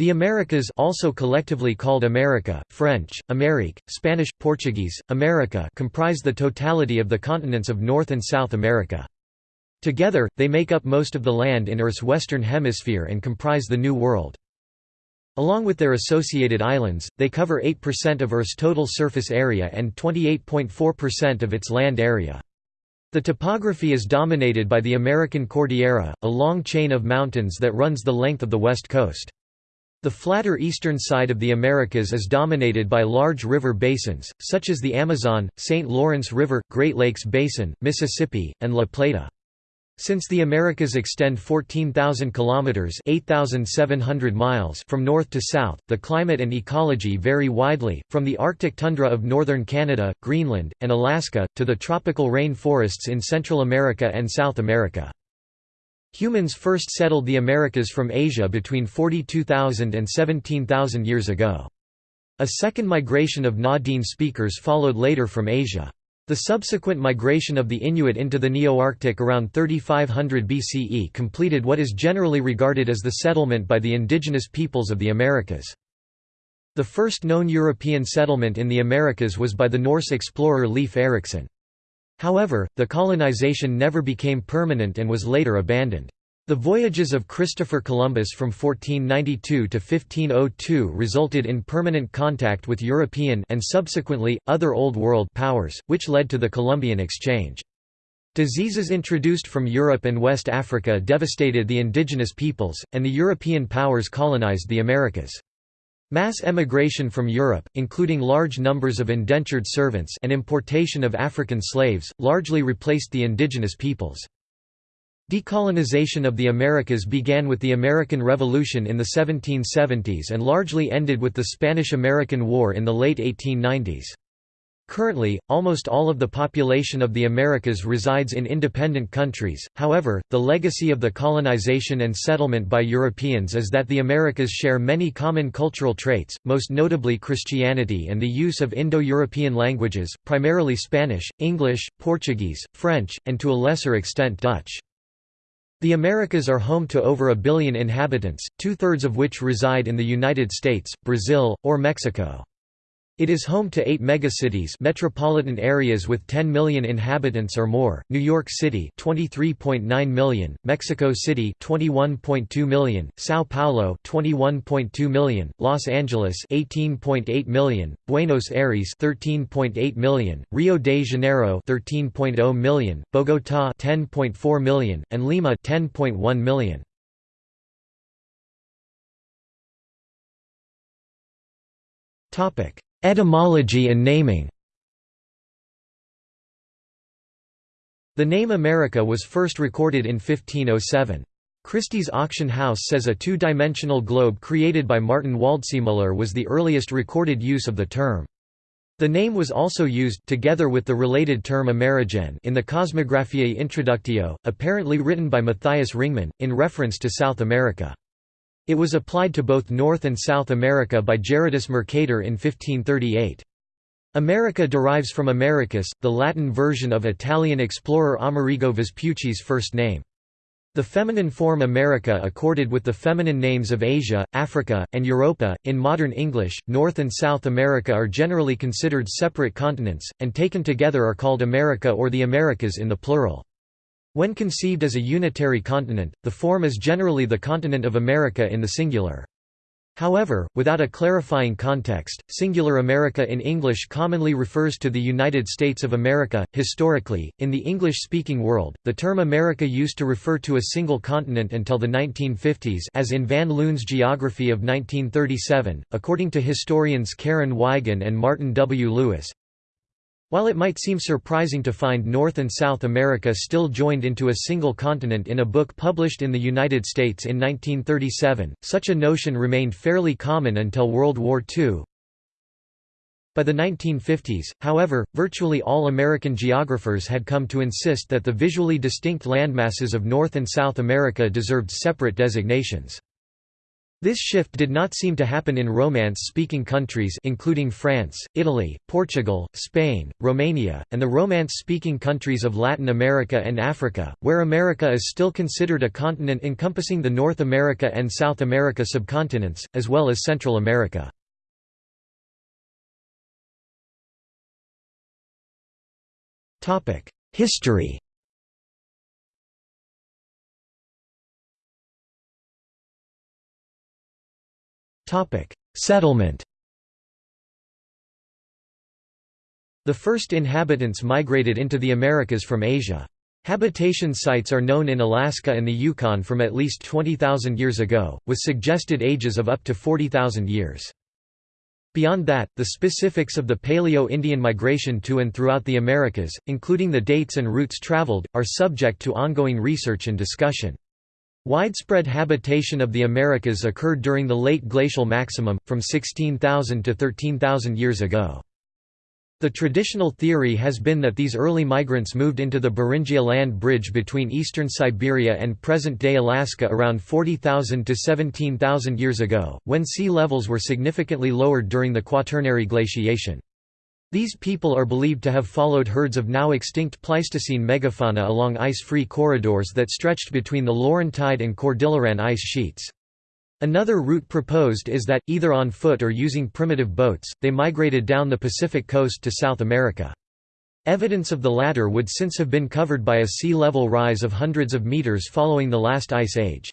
The Americas also collectively called America, French, Amérique, Spanish, Portuguese, America comprise the totality of the continents of North and South America. Together, they make up most of the land in Earth's western hemisphere and comprise the New World. Along with their associated islands, they cover 8% of Earth's total surface area and 28.4% of its land area. The topography is dominated by the American Cordillera, a long chain of mountains that runs the length of the west coast. The flatter eastern side of the Americas is dominated by large river basins, such as the Amazon, St. Lawrence River, Great Lakes Basin, Mississippi, and La Plata. Since the Americas extend 14,000 kilometers (8,700 miles) from north to south, the climate and ecology vary widely, from the Arctic tundra of northern Canada, Greenland, and Alaska to the tropical rain forests in Central America and South America. Humans first settled the Americas from Asia between 42,000 and 17,000 years ago. A second migration of Na-Dene speakers followed later from Asia. The subsequent migration of the Inuit into the Neo-Arctic around 3500 BCE completed what is generally regarded as the settlement by the indigenous peoples of the Americas. The first known European settlement in the Americas was by the Norse explorer Leif Erikson. However, the colonization never became permanent and was later abandoned. The voyages of Christopher Columbus from 1492 to 1502 resulted in permanent contact with European and subsequently, other Old World powers, which led to the Columbian Exchange. Diseases introduced from Europe and West Africa devastated the indigenous peoples, and the European powers colonized the Americas. Mass emigration from Europe, including large numbers of indentured servants and importation of African slaves, largely replaced the indigenous peoples. Decolonization of the Americas began with the American Revolution in the 1770s and largely ended with the Spanish–American War in the late 1890s. Currently, almost all of the population of the Americas resides in independent countries, however, the legacy of the colonization and settlement by Europeans is that the Americas share many common cultural traits, most notably Christianity and the use of Indo-European languages, primarily Spanish, English, Portuguese, French, and to a lesser extent Dutch. The Americas are home to over a billion inhabitants, two-thirds of which reside in the United States, Brazil, or Mexico. It is home to eight megacities metropolitan areas with 10 million inhabitants or more, New York City 23.9 million, Mexico City 21.2 million, São Paulo 21.2 million, Los Angeles 18.8 million, Buenos Aires 13.8 million, Rio de Janeiro 13.0 million, Bogotá 10.4 million, and Lima 10.1 million. Topic Etymology and naming The name America was first recorded in 1507. Christie's auction house says a two-dimensional globe created by Martin Waldseemüller was the earliest recorded use of the term. The name was also used together with the related term Amerigen in the Cosmographiae Introductio, apparently written by Matthias Ringmann, in reference to South America. It was applied to both North and South America by Gerardus Mercator in 1538. America derives from Americus, the Latin version of Italian explorer Amerigo Vespucci's first name. The feminine form America accorded with the feminine names of Asia, Africa, and Europa. In modern English, North and South America are generally considered separate continents, and taken together are called America or the Americas in the plural. When conceived as a unitary continent, the form is generally the continent of America in the singular. However, without a clarifying context, singular America in English commonly refers to the United States of America. Historically, in the English speaking world, the term America used to refer to a single continent until the 1950s, as in Van Loon's Geography of 1937, according to historians Karen Wigen and Martin W. Lewis. While it might seem surprising to find North and South America still joined into a single continent in a book published in the United States in 1937, such a notion remained fairly common until World War II. By the 1950s, however, virtually all American geographers had come to insist that the visually distinct landmasses of North and South America deserved separate designations. This shift did not seem to happen in Romance-speaking countries including France, Italy, Portugal, Spain, Romania, and the Romance-speaking countries of Latin America and Africa, where America is still considered a continent encompassing the North America and South America subcontinents, as well as Central America. History Settlement The first inhabitants migrated into the Americas from Asia. Habitation sites are known in Alaska and the Yukon from at least 20,000 years ago, with suggested ages of up to 40,000 years. Beyond that, the specifics of the Paleo-Indian migration to and throughout the Americas, including the dates and routes traveled, are subject to ongoing research and discussion. Widespread habitation of the Americas occurred during the late glacial maximum, from 16,000 to 13,000 years ago. The traditional theory has been that these early migrants moved into the Beringia land bridge between eastern Siberia and present-day Alaska around 40,000 to 17,000 years ago, when sea levels were significantly lowered during the Quaternary glaciation. These people are believed to have followed herds of now extinct Pleistocene megafauna along ice-free corridors that stretched between the Laurentide and Cordilleran ice sheets. Another route proposed is that, either on foot or using primitive boats, they migrated down the Pacific coast to South America. Evidence of the latter would since have been covered by a sea level rise of hundreds of meters following the last ice age.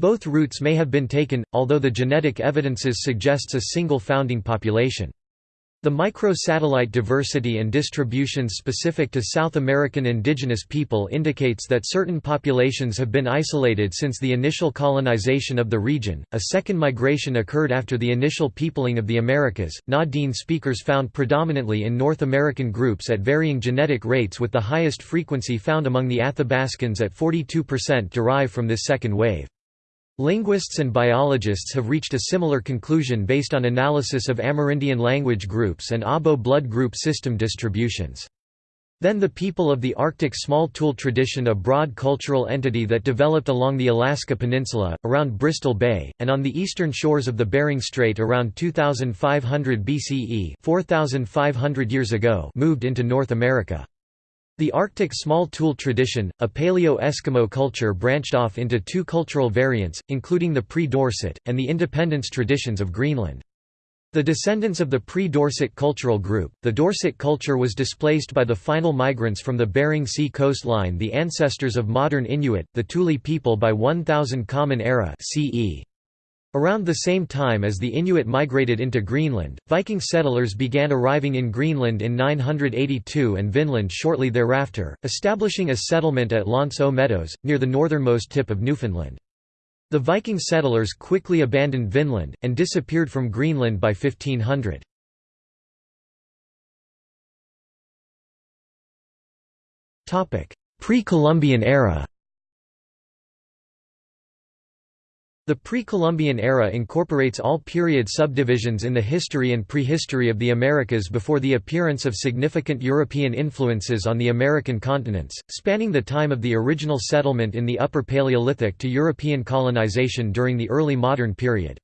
Both routes may have been taken, although the genetic evidences suggests a single founding population. The microsatellite diversity and distributions specific to South American indigenous people indicates that certain populations have been isolated since the initial colonization of the region. A second migration occurred after the initial peopling of the Americas. Na-Dene speakers found predominantly in North American groups at varying genetic rates with the highest frequency found among the Athabascans at 42% derive from this second wave. Linguists and biologists have reached a similar conclusion based on analysis of Amerindian language groups and ABO blood group system distributions. Then the people of the Arctic small tool tradition a broad cultural entity that developed along the Alaska Peninsula, around Bristol Bay, and on the eastern shores of the Bering Strait around 2500 BCE 4,500 years ago moved into North America. The Arctic small tool tradition, a Paleo-Eskimo culture branched off into two cultural variants, including the pre-Dorset, and the independence traditions of Greenland. The descendants of the pre-Dorset cultural group, the Dorset culture was displaced by the final migrants from the Bering Sea coastline the ancestors of modern Inuit, the Thule people by 1000 Common Era CE. Around the same time as the Inuit migrated into Greenland, Viking settlers began arriving in Greenland in 982 and Vinland shortly thereafter, establishing a settlement at L'Anse aux Meadows, near the northernmost tip of Newfoundland. The Viking settlers quickly abandoned Vinland, and disappeared from Greenland by 1500. Pre-Columbian era The pre-Columbian era incorporates all period subdivisions in the history and prehistory of the Americas before the appearance of significant European influences on the American continents, spanning the time of the original settlement in the Upper Paleolithic to European colonization during the early modern period.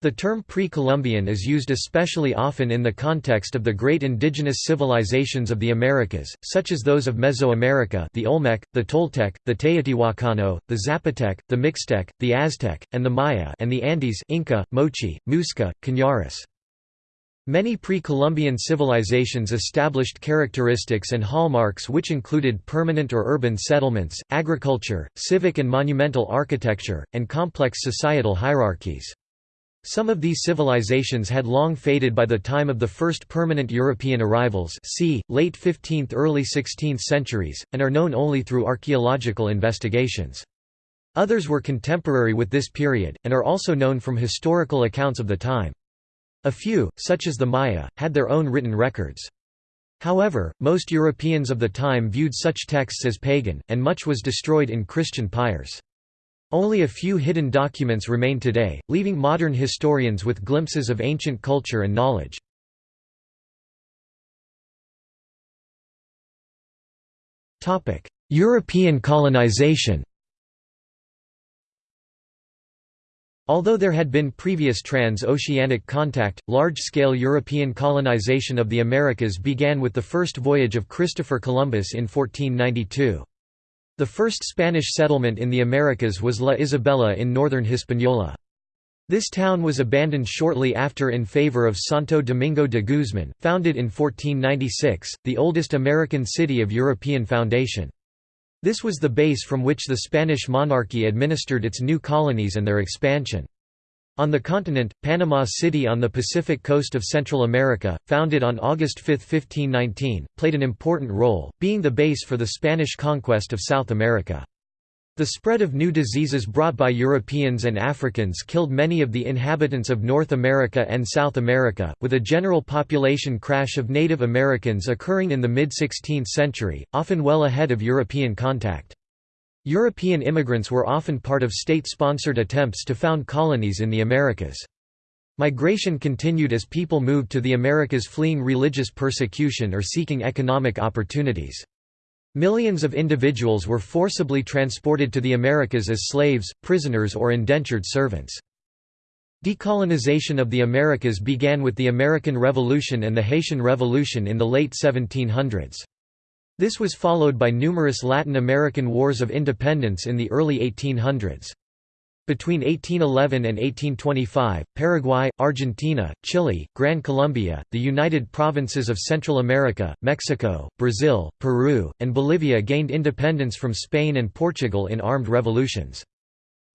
The term pre-Columbian is used especially often in the context of the great indigenous civilizations of the Americas, such as those of Mesoamerica the Olmec, the Toltec, the Teotihuacano, the Zapotec, the Mixtec, the Aztec, and the Maya and the Andes Inca, Moche, Muisca, Cañaris. Many pre-Columbian civilizations established characteristics and hallmarks which included permanent or urban settlements, agriculture, civic and monumental architecture, and complex societal hierarchies. Some of these civilizations had long faded by the time of the first permanent European arrivals c. late 15th early 16th centuries, and are known only through archaeological investigations. Others were contemporary with this period, and are also known from historical accounts of the time. A few, such as the Maya, had their own written records. However, most Europeans of the time viewed such texts as pagan, and much was destroyed in Christian pyres. Only a few hidden documents remain today, leaving modern historians with glimpses of ancient culture and knowledge. European colonization Although there had been previous trans-oceanic contact, large-scale European colonization of the Americas began with the first voyage of Christopher Columbus in 1492. The first Spanish settlement in the Americas was La Isabela in northern Hispaniola. This town was abandoned shortly after in favor of Santo Domingo de Guzman, founded in 1496, the oldest American city of European foundation. This was the base from which the Spanish monarchy administered its new colonies and their expansion. On the continent, Panama City on the Pacific coast of Central America, founded on August 5, 1519, played an important role, being the base for the Spanish conquest of South America. The spread of new diseases brought by Europeans and Africans killed many of the inhabitants of North America and South America, with a general population crash of Native Americans occurring in the mid-16th century, often well ahead of European contact. European immigrants were often part of state-sponsored attempts to found colonies in the Americas. Migration continued as people moved to the Americas fleeing religious persecution or seeking economic opportunities. Millions of individuals were forcibly transported to the Americas as slaves, prisoners or indentured servants. Decolonization of the Americas began with the American Revolution and the Haitian Revolution in the late 1700s. This was followed by numerous Latin American wars of independence in the early 1800s. Between 1811 and 1825, Paraguay, Argentina, Chile, Gran Colombia, the United Provinces of Central America, Mexico, Brazil, Peru, and Bolivia gained independence from Spain and Portugal in armed revolutions.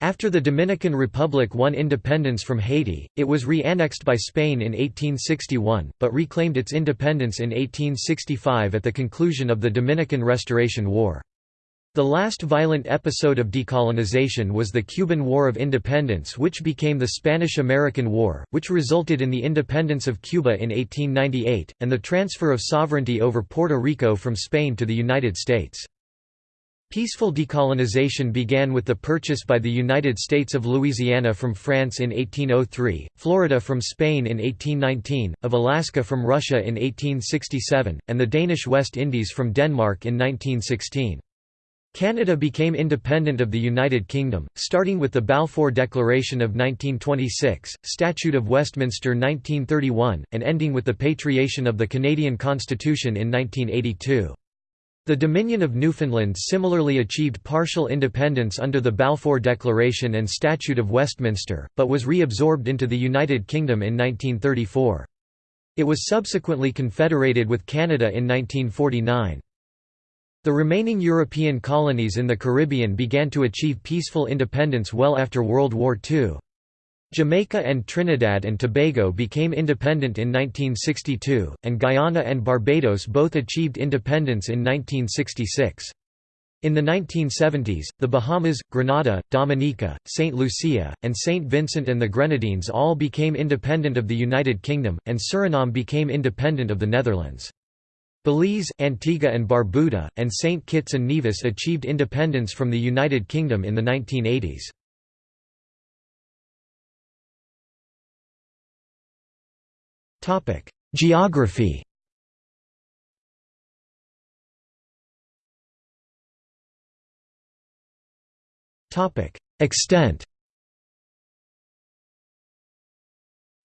After the Dominican Republic won independence from Haiti, it was re-annexed by Spain in 1861, but reclaimed its independence in 1865 at the conclusion of the Dominican Restoration War. The last violent episode of decolonization was the Cuban War of Independence which became the Spanish–American War, which resulted in the independence of Cuba in 1898, and the transfer of sovereignty over Puerto Rico from Spain to the United States. Peaceful decolonization began with the purchase by the United States of Louisiana from France in 1803, Florida from Spain in 1819, of Alaska from Russia in 1867, and the Danish West Indies from Denmark in 1916. Canada became independent of the United Kingdom, starting with the Balfour Declaration of 1926, Statute of Westminster 1931, and ending with the patriation of the Canadian Constitution in 1982. The Dominion of Newfoundland similarly achieved partial independence under the Balfour Declaration and Statute of Westminster, but was reabsorbed into the United Kingdom in 1934. It was subsequently confederated with Canada in 1949. The remaining European colonies in the Caribbean began to achieve peaceful independence well after World War II. Jamaica and Trinidad and Tobago became independent in 1962, and Guyana and Barbados both achieved independence in 1966. In the 1970s, the Bahamas, Grenada, Dominica, St. Lucia, and St. Vincent and the Grenadines all became independent of the United Kingdom, and Suriname became independent of the Netherlands. Belize, Antigua and Barbuda, and St. Kitts and Nevis achieved independence from the United Kingdom in the 1980s. Geography Topic: Extent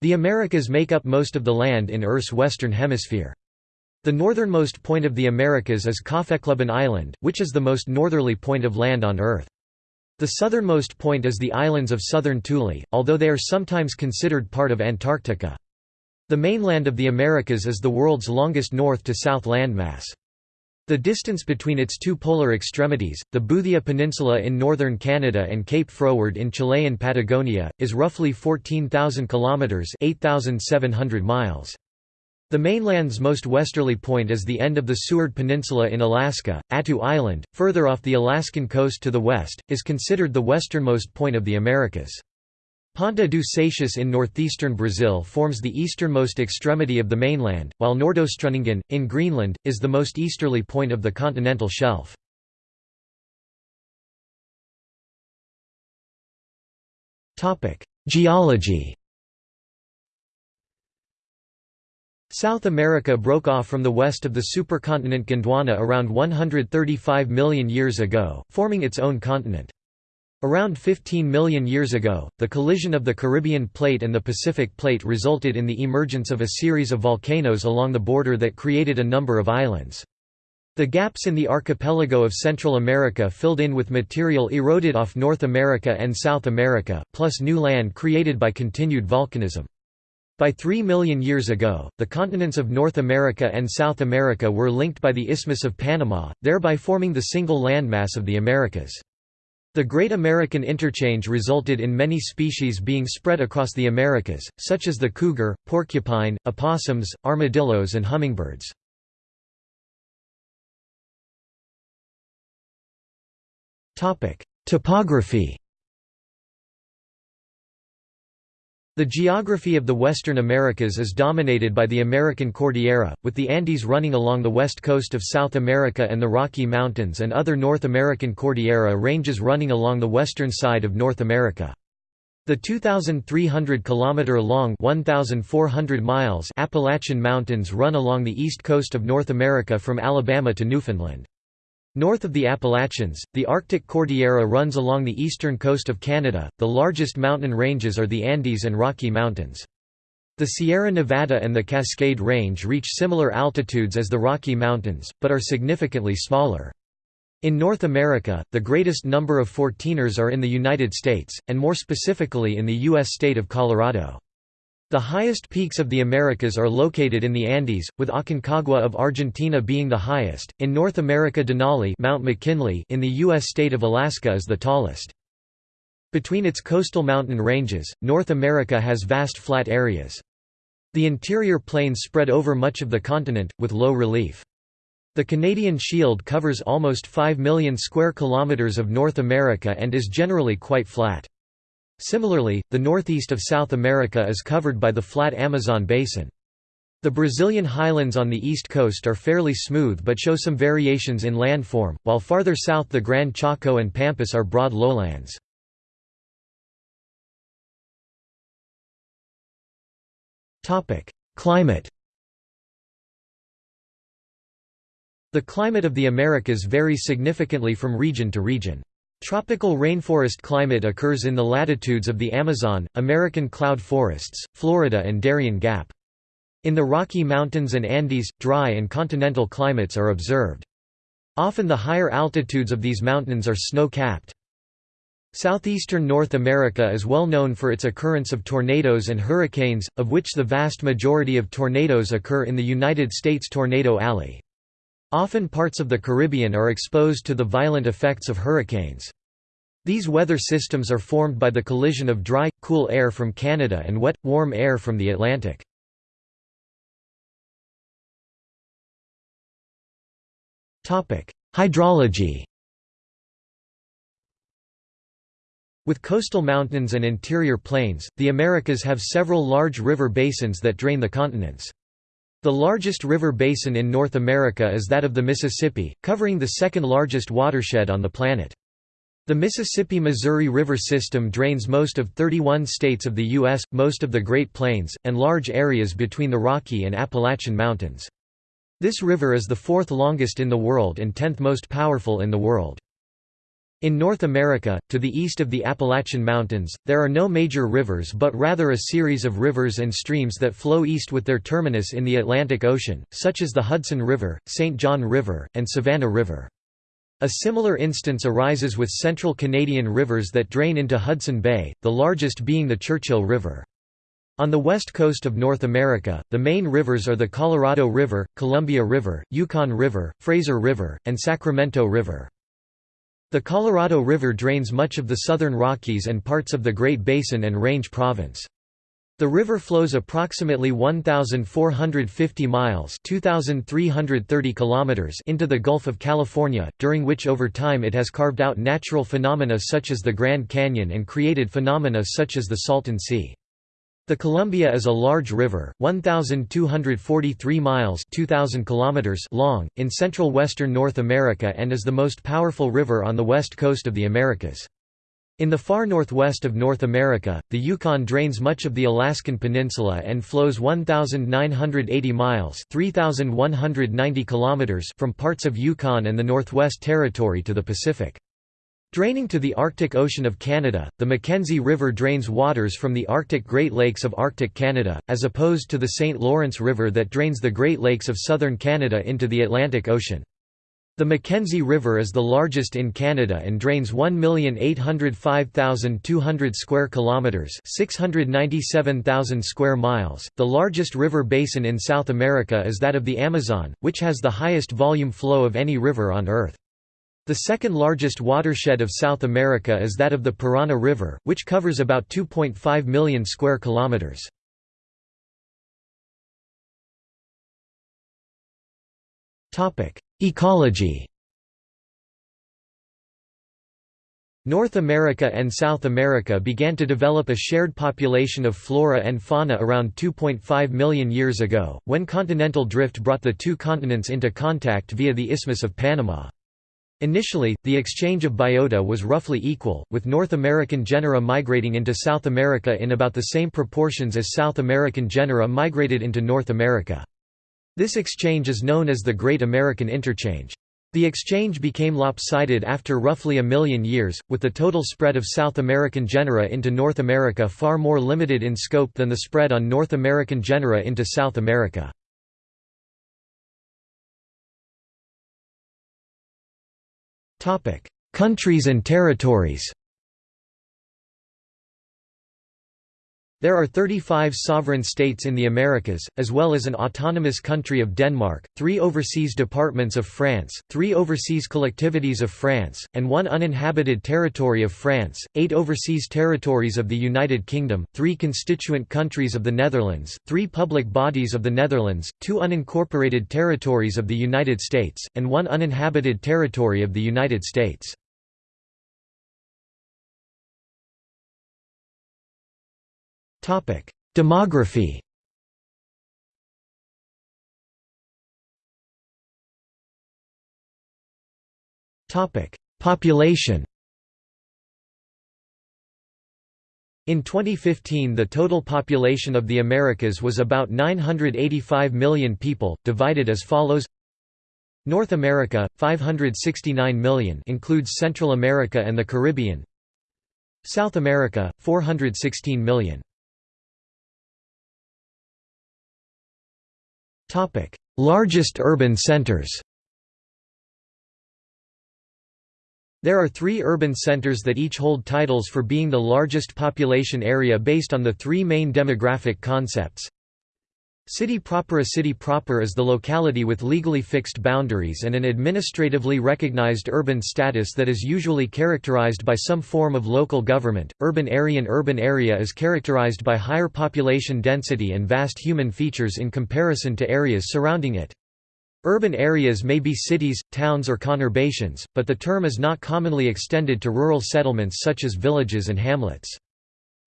The Americas make up most of the land in Earth's western hemisphere. The northernmost point of the Americas is Kaffeklubben Island, which is the most northerly point of land on Earth. The southernmost point is the islands of southern Thule, although they are sometimes considered part of Antarctica. The mainland of the Americas is the world's longest north-to-south landmass. The distance between its two polar extremities, the Boothia Peninsula in northern Canada and Cape Froward in Chilean Patagonia, is roughly 14,000 kilometers (8,700 miles). The mainland's most westerly point is the end of the Seward Peninsula in Alaska. Attu Island, further off the Alaskan coast to the west, is considered the westernmost point of the Americas. Ponta do Seixas in northeastern Brazil forms the easternmost extremity of the mainland, while Nordostrundingen, in Greenland, is the most easterly point of the continental shelf. Geology South America broke off from the west of the supercontinent Gondwana around 135 million years ago, forming its own continent. Around 15 million years ago, the collision of the Caribbean Plate and the Pacific Plate resulted in the emergence of a series of volcanoes along the border that created a number of islands. The gaps in the archipelago of Central America filled in with material eroded off North America and South America, plus new land created by continued volcanism. By 3 million years ago, the continents of North America and South America were linked by the Isthmus of Panama, thereby forming the single landmass of the Americas. The Great American Interchange resulted in many species being spread across the Americas, such as the cougar, porcupine, opossums, armadillos and hummingbirds. Topography The geography of the Western Americas is dominated by the American Cordillera, with the Andes running along the west coast of South America and the Rocky Mountains and other North American Cordillera ranges running along the western side of North America. The 2,300 kilometer long 1,400 miles Appalachian Mountains run along the east coast of North America from Alabama to Newfoundland. North of the Appalachians, the Arctic Cordillera runs along the eastern coast of Canada. The largest mountain ranges are the Andes and Rocky Mountains. The Sierra Nevada and the Cascade Range reach similar altitudes as the Rocky Mountains, but are significantly smaller. In North America, the greatest number of 14ers are in the United States, and more specifically in the U.S. state of Colorado. The highest peaks of the Americas are located in the Andes, with Aconcagua of Argentina being the highest. In North America, Denali Mount McKinley in the U.S. state of Alaska is the tallest. Between its coastal mountain ranges, North America has vast flat areas. The interior plains spread over much of the continent, with low relief. The Canadian Shield covers almost 5 million square kilometres of North America and is generally quite flat. Similarly, the northeast of South America is covered by the flat Amazon basin. The Brazilian highlands on the east coast are fairly smooth but show some variations in landform, while farther south the Gran Chaco and Pampas are broad lowlands. Climate The climate of the Americas varies significantly from region to region. Tropical rainforest climate occurs in the latitudes of the Amazon, American cloud forests, Florida and Darien Gap. In the Rocky Mountains and Andes, dry and continental climates are observed. Often the higher altitudes of these mountains are snow-capped. Southeastern North America is well known for its occurrence of tornadoes and hurricanes, of which the vast majority of tornadoes occur in the United States Tornado Alley. Often parts of the Caribbean are exposed to the violent effects of hurricanes. These weather systems are formed by the collision of dry, cool air from Canada and wet, warm air from the Atlantic. Hydrology With coastal mountains and interior plains, the Americas have several large river basins that drain the continents. The largest river basin in North America is that of the Mississippi, covering the second largest watershed on the planet. The Mississippi-Missouri River system drains most of 31 states of the U.S., most of the Great Plains, and large areas between the Rocky and Appalachian Mountains. This river is the fourth longest in the world and tenth most powerful in the world. In North America, to the east of the Appalachian Mountains, there are no major rivers but rather a series of rivers and streams that flow east with their terminus in the Atlantic Ocean, such as the Hudson River, St. John River, and Savannah River. A similar instance arises with central Canadian rivers that drain into Hudson Bay, the largest being the Churchill River. On the west coast of North America, the main rivers are the Colorado River, Columbia River, Yukon River, Fraser River, and Sacramento River. The Colorado River drains much of the southern Rockies and parts of the Great Basin and Range Province. The river flows approximately 1,450 miles 2,330 kilometers into the Gulf of California, during which over time it has carved out natural phenomena such as the Grand Canyon and created phenomena such as the Salton Sea. The Columbia is a large river, 1,243 miles 2,000 kilometers long, in central western North America and is the most powerful river on the west coast of the Americas. In the far northwest of North America, the Yukon drains much of the Alaskan Peninsula and flows 1,980 miles 3,190 kilometers from parts of Yukon and the Northwest Territory to the Pacific. Draining to the Arctic Ocean of Canada, the Mackenzie River drains waters from the Arctic Great Lakes of Arctic Canada, as opposed to the St. Lawrence River that drains the Great Lakes of southern Canada into the Atlantic Ocean. The Mackenzie River is the largest in Canada and drains 1,805,200 square kilometers, 697,000 square miles. The largest river basin in South America is that of the Amazon, which has the highest volume flow of any river on earth. The second largest watershed of South America is that of the Parana River, which covers about 2.5 million square kilometers. Topic: Ecology. North America and South America began to develop a shared population of flora and fauna around 2.5 million years ago, when continental drift brought the two continents into contact via the Isthmus of Panama. Initially, the exchange of biota was roughly equal, with North American genera migrating into South America in about the same proportions as South American genera migrated into North America. This exchange is known as the Great American Interchange. The exchange became lopsided after roughly a million years, with the total spread of South American genera into North America far more limited in scope than the spread on North American genera into South America. Countries and territories There are 35 sovereign states in the Americas, as well as an autonomous country of Denmark, three overseas departments of France, three overseas collectivities of France, and one uninhabited territory of France, eight overseas territories of the United Kingdom, three constituent countries of the Netherlands, three public bodies of the Netherlands, two unincorporated territories of the United States, and one uninhabited territory of the United States. Demography. Population. In 2015 the total population of the Americas was about 985 million people, divided as follows. North America, 569 million includes Central America and the Caribbean. South America, 416 million Topic: Largest urban centers. There are three urban centers that each hold titles for being the largest population area based on the three main demographic concepts. City proper A city proper is the locality with legally fixed boundaries and an administratively recognized urban status that is usually characterized by some form of local government. Urban area An urban area is characterized by higher population density and vast human features in comparison to areas surrounding it. Urban areas may be cities, towns or conurbations, but the term is not commonly extended to rural settlements such as villages and hamlets.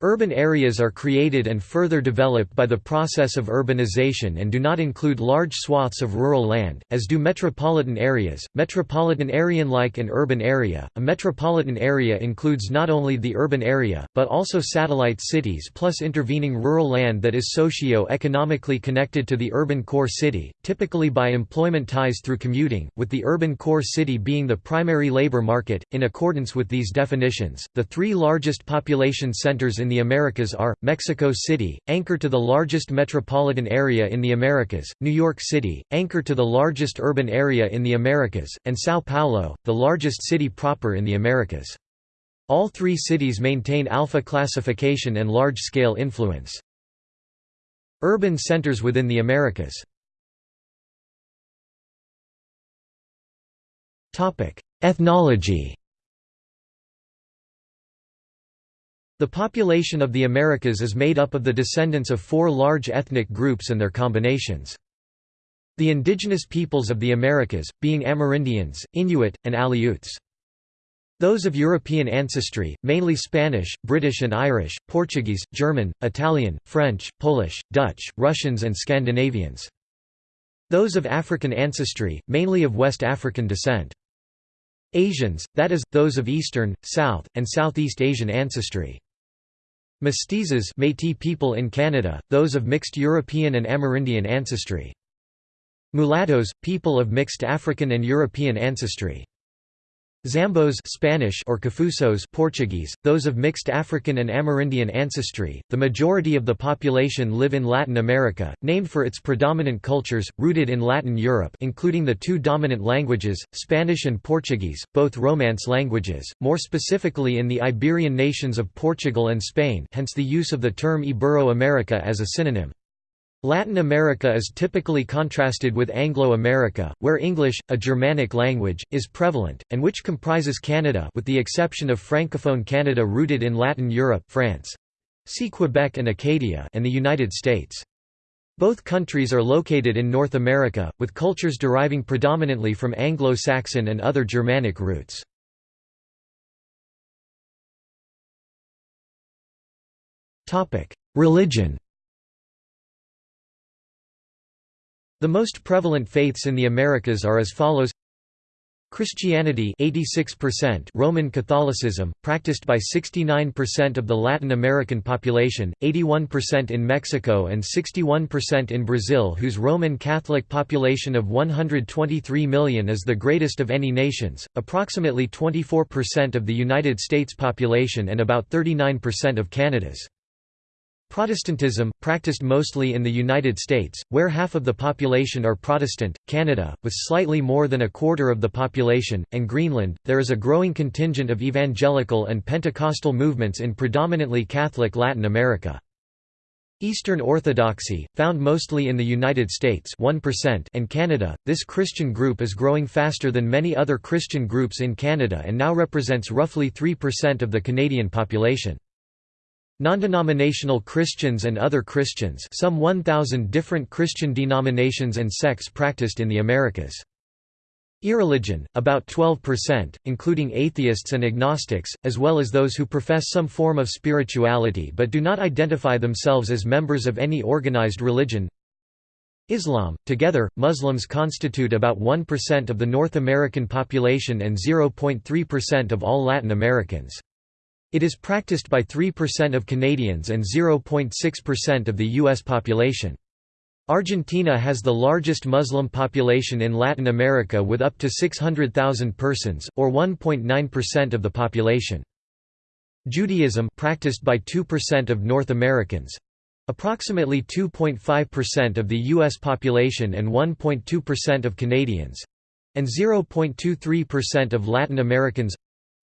Urban areas are created and further developed by the process of urbanization and do not include large swaths of rural land, as do metropolitan areas. Metropolitan area like an urban area, a metropolitan area includes not only the urban area, but also satellite cities plus intervening rural land that is socio-economically connected to the urban core city, typically by employment ties through commuting, with the urban core city being the primary labor market. In accordance with these definitions, the three largest population centers in the Americas are, Mexico City, anchor to the largest metropolitan area in the Americas, New York City, anchor to the largest urban area in the Americas, and São Paulo, the largest city proper in the Americas. All three cities maintain alpha classification and large-scale influence. Urban centers within the Americas Ethnology The population of the Americas is made up of the descendants of four large ethnic groups and their combinations. The indigenous peoples of the Americas, being Amerindians, Inuit, and Aleuts. Those of European ancestry, mainly Spanish, British and Irish, Portuguese, German, Italian, French, Polish, Dutch, Russians and Scandinavians. Those of African ancestry, mainly of West African descent. Asians, that is, those of Eastern, South, and Southeast Asian ancestry. Mestizos Métis people in Canada, those of mixed European and Amerindian ancestry. Mulattoes, people of mixed African and European ancestry. Zambos Spanish or Cafusos Portuguese, those of mixed African and Amerindian ancestry. The majority of the population live in Latin America, named for its predominant cultures, rooted in Latin Europe including the two dominant languages, Spanish and Portuguese, both Romance languages, more specifically in the Iberian nations of Portugal and Spain hence the use of the term Ibero-America as a synonym. Latin America is typically contrasted with Anglo-America, where English, a Germanic language, is prevalent, and which comprises Canada with the exception of Francophone Canada rooted in Latin Europe France. See Quebec and Acadia and the United States. Both countries are located in North America, with cultures deriving predominantly from Anglo-Saxon and other Germanic roots. Religion The most prevalent faiths in the Americas are as follows Christianity 86%, Roman Catholicism, practiced by 69% of the Latin American population, 81% in Mexico and 61% in Brazil whose Roman Catholic population of 123 million is the greatest of any nations, approximately 24% of the United States population and about 39% of Canada's. Protestantism, practiced mostly in the United States, where half of the population are Protestant, Canada, with slightly more than a quarter of the population, and Greenland, there is a growing contingent of evangelical and Pentecostal movements in predominantly Catholic Latin America. Eastern Orthodoxy, found mostly in the United States 1% and Canada, this Christian group is growing faster than many other Christian groups in Canada and now represents roughly 3% of the Canadian population. Non-denominational Christians and other Christians some 1,000 different Christian denominations and sects practiced in the Americas. Irreligion, about 12%, including atheists and agnostics, as well as those who profess some form of spirituality but do not identify themselves as members of any organized religion. Islam. Together, Muslims constitute about 1% of the North American population and 0.3% of all Latin Americans. It is practiced by 3% of Canadians and 0.6% of the U.S. population. Argentina has the largest Muslim population in Latin America with up to 600,000 persons, or 1.9% of the population. Judaism practiced by 2% of North Americans approximately 2.5% of the U.S. population and 1.2% of Canadians and 0.23% of Latin Americans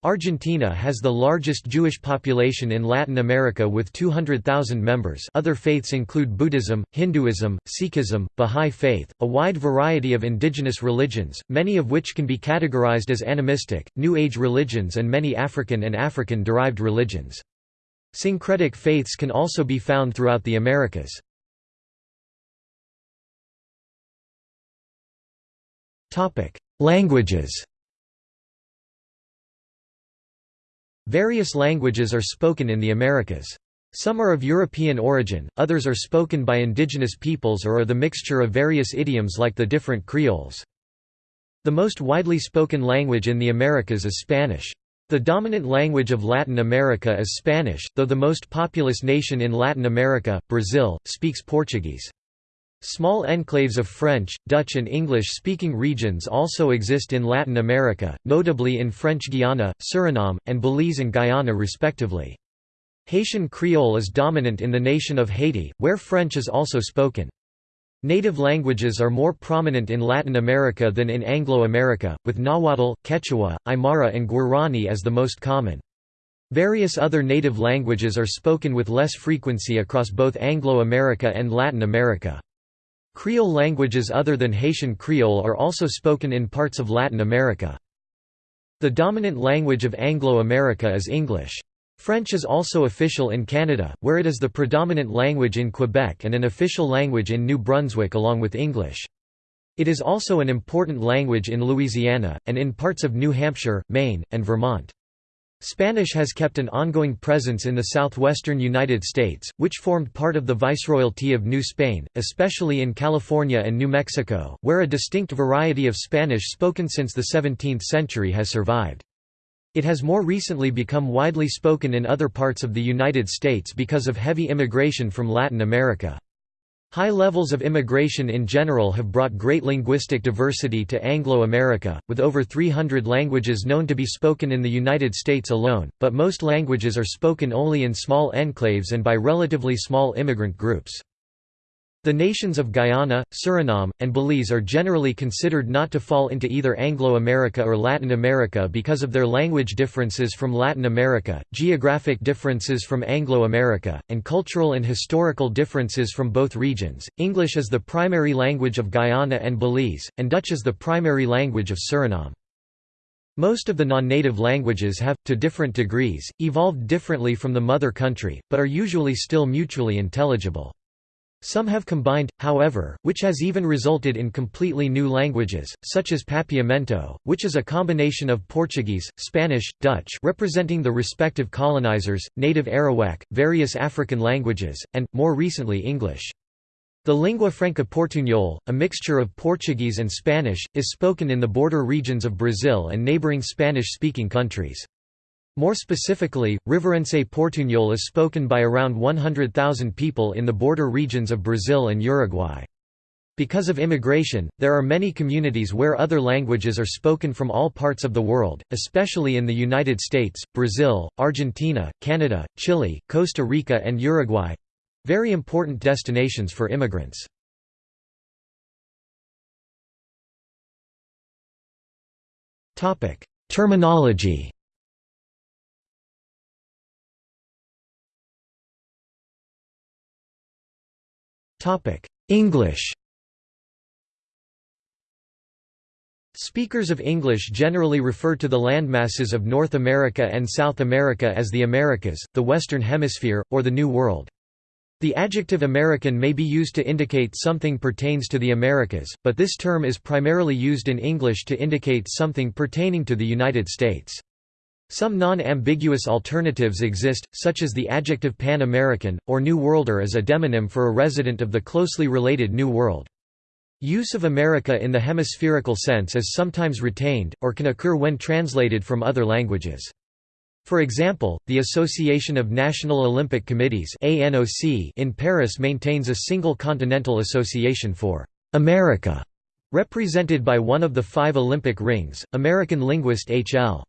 Argentina has the largest Jewish population in Latin America with 200,000 members other faiths include Buddhism, Hinduism, Sikhism, Bahá'í Faith, a wide variety of indigenous religions, many of which can be categorized as animistic, New Age religions and many African and African-derived religions. Syncretic faiths can also be found throughout the Americas. Languages Various languages are spoken in the Americas. Some are of European origin, others are spoken by indigenous peoples or are the mixture of various idioms like the different creoles. The most widely spoken language in the Americas is Spanish. The dominant language of Latin America is Spanish, though the most populous nation in Latin America, Brazil, speaks Portuguese. Small enclaves of French, Dutch and English-speaking regions also exist in Latin America, notably in French Guiana, Suriname, and Belize and Guyana respectively. Haitian Creole is dominant in the nation of Haiti, where French is also spoken. Native languages are more prominent in Latin America than in Anglo-America, with Nahuatl, Quechua, Aymara and Guarani as the most common. Various other native languages are spoken with less frequency across both Anglo-America and Latin America. Creole languages other than Haitian Creole are also spoken in parts of Latin America. The dominant language of Anglo-America is English. French is also official in Canada, where it is the predominant language in Quebec and an official language in New Brunswick along with English. It is also an important language in Louisiana, and in parts of New Hampshire, Maine, and Vermont. Spanish has kept an ongoing presence in the southwestern United States, which formed part of the Viceroyalty of New Spain, especially in California and New Mexico, where a distinct variety of Spanish spoken since the 17th century has survived. It has more recently become widely spoken in other parts of the United States because of heavy immigration from Latin America. High levels of immigration in general have brought great linguistic diversity to Anglo-America, with over 300 languages known to be spoken in the United States alone, but most languages are spoken only in small enclaves and by relatively small immigrant groups. The nations of Guyana, Suriname, and Belize are generally considered not to fall into either Anglo-America or Latin America because of their language differences from Latin America, geographic differences from Anglo-America, and cultural and historical differences from both regions. English is the primary language of Guyana and Belize, and Dutch is the primary language of Suriname. Most of the non-native languages have, to different degrees, evolved differently from the mother country, but are usually still mutually intelligible. Some have combined, however, which has even resulted in completely new languages, such as Papiamento, which is a combination of Portuguese, Spanish, Dutch representing the respective colonizers, native Arawak, various African languages, and, more recently English. The lingua franca portuñol, a mixture of Portuguese and Spanish, is spoken in the border regions of Brazil and neighboring Spanish-speaking countries. More specifically, Riverense Portuñol is spoken by around 100,000 people in the border regions of Brazil and Uruguay. Because of immigration, there are many communities where other languages are spoken from all parts of the world, especially in the United States, Brazil, Argentina, Canada, Chile, Costa Rica and Uruguay—very important destinations for immigrants. Terminology English Speakers of English generally refer to the landmasses of North America and South America as the Americas, the Western Hemisphere, or the New World. The adjective American may be used to indicate something pertains to the Americas, but this term is primarily used in English to indicate something pertaining to the United States. Some non-ambiguous alternatives exist, such as the adjective Pan-American, or New Worlder as a demonym for a resident of the closely related New World. Use of America in the hemispherical sense is sometimes retained, or can occur when translated from other languages. For example, the Association of National Olympic Committees in Paris maintains a single continental association for «America», represented by one of the five Olympic rings, American linguist H.L.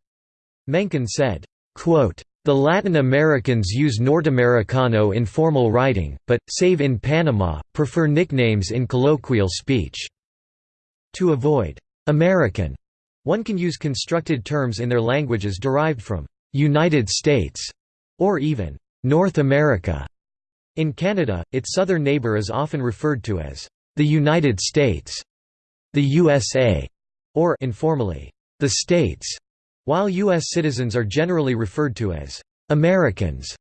Mencken said, quote, the Latin Americans use Nordamericano in formal writing, but, save in Panama, prefer nicknames in colloquial speech. To avoid American, one can use constructed terms in their languages derived from United States or even North America. In Canada, its southern neighbour is often referred to as the United States, the USA, or informally, the States. While U.S. citizens are generally referred to as Americans,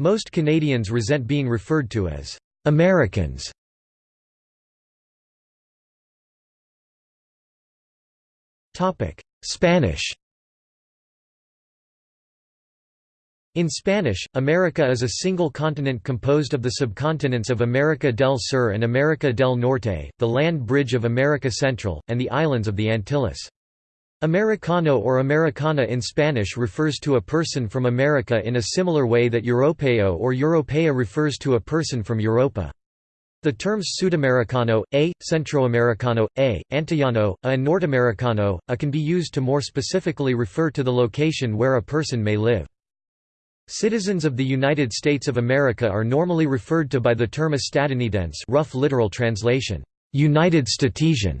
most Canadians resent being referred to as Americans. Spanish In Spanish, America is a single continent composed of the subcontinents of America del Sur and America del Norte, the land bridge of America Central, and the islands of the Antilles. Americano or Americana in Spanish refers to a person from America in a similar way that Europeo or Europea refers to a person from Europa. The terms Sudamericano, a, Centroamericano, a, Antillano, a and Nordamericano, a can be used to more specifically refer to the location where a person may live. Citizens of the United States of America are normally referred to by the term estadounidense rough literal translation, United Statesian,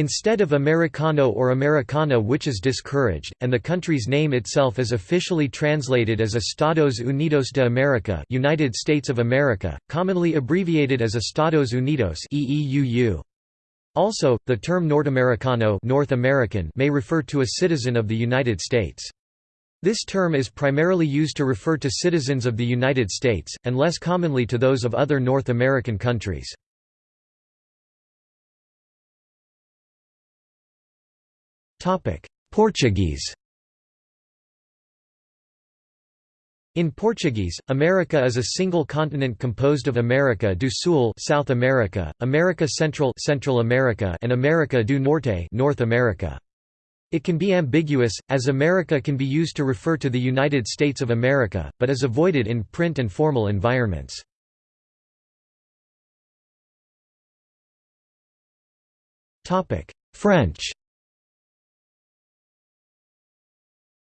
Instead of Americano or Americana which is discouraged, and the country's name itself is officially translated as Estados Unidos de América United States of America, commonly abbreviated as Estados Unidos EEUU. Also, the term Nordamericano North American may refer to a citizen of the United States. This term is primarily used to refer to citizens of the United States, and less commonly to those of other North American countries. Portuguese In Portuguese, America is a single continent composed of America do Sul South America, America Central Central America and America do Norte North America. It can be ambiguous, as America can be used to refer to the United States of America, but is avoided in print and formal environments. French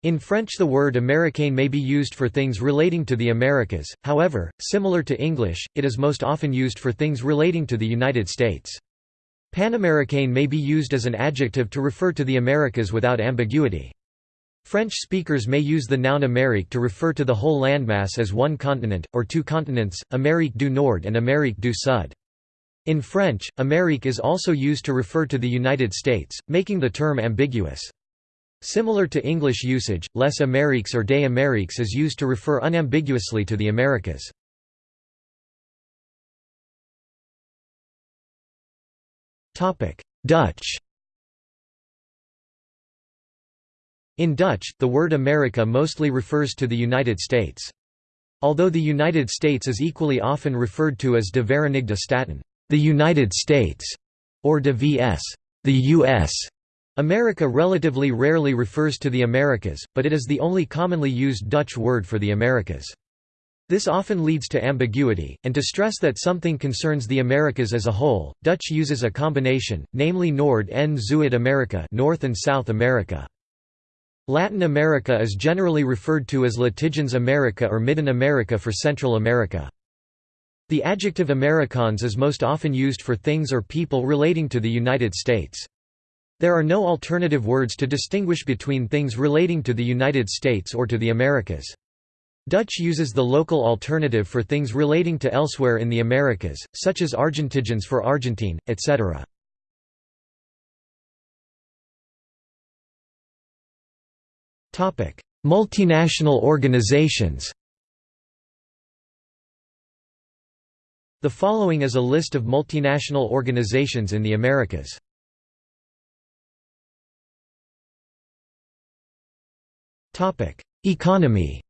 In French the word Américain may be used for things relating to the Americas, however, similar to English, it is most often used for things relating to the United States. Panamericain may be used as an adjective to refer to the Americas without ambiguity. French speakers may use the noun Amérique to refer to the whole landmass as one continent, or two continents, Amérique du Nord and Amérique du Sud. In French, Amérique is also used to refer to the United States, making the term ambiguous. Similar to English usage, Les Amériques or des Amériques is used to refer unambiguously to the Americas. Dutch In Dutch, the word America mostly refers to the United States. Although the United States is equally often referred to as de Verenigde Staten, the United States, or de VS, the US, America relatively rarely refers to the Americas, but it is the only commonly used Dutch word for the Americas. This often leads to ambiguity, and to stress that something concerns the Americas as a whole, Dutch uses a combination, namely Noord en Zuid America North and South America. Latin America is generally referred to as Latijns America or Midden America for Central America. The adjective Amerikaans is most often used for things or people relating to the United States. There are no alternative words to distinguish between things relating to the United States or to the Americas. Dutch uses the local alternative for things relating to elsewhere in the Americas, such as Argentijns for Argentine, etc. Multinational organizations The following is a list of multinational organizations in the Americas. Economy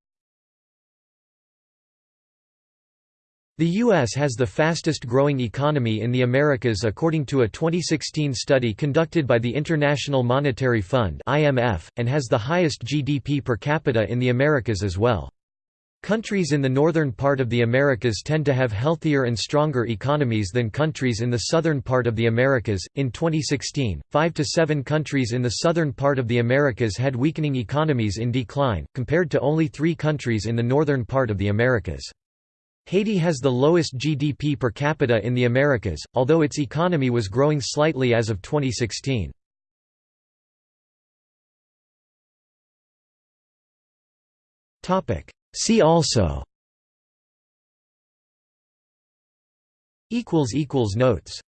The U.S. has the fastest growing economy in the Americas according to a 2016 study conducted by the International Monetary Fund and has the highest GDP per capita in the Americas as well. Countries in the northern part of the Americas tend to have healthier and stronger economies than countries in the southern part of the Americas. In 2016, 5 to 7 countries in the southern part of the Americas had weakening economies in decline, compared to only 3 countries in the northern part of the Americas. Haiti has the lowest GDP per capita in the Americas, although its economy was growing slightly as of 2016. Topic See also. Notes